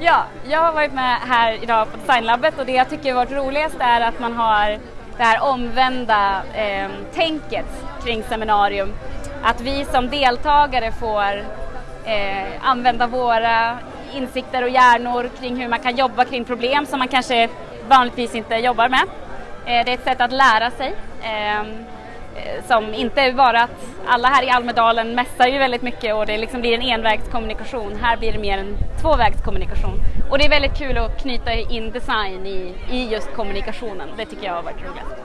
Ja, jag har varit med här idag på Designlabbet och det jag tycker har varit roligast är att man har det här omvända eh, tänket kring seminarium. Att vi som deltagare får eh, använda våra insikter och hjärnor kring hur man kan jobba kring problem som man kanske vanligtvis inte jobbar med. Eh, det är ett sätt att lära sig. Ehm, Eh, som inte bara att alla här i Almedalen mässar ju väldigt mycket och det liksom blir en envägskommunikation. Här blir det mer en tvåvägskommunikation. Och det är väldigt kul att knyta in design i, i just kommunikationen. Det tycker jag har varit roligt.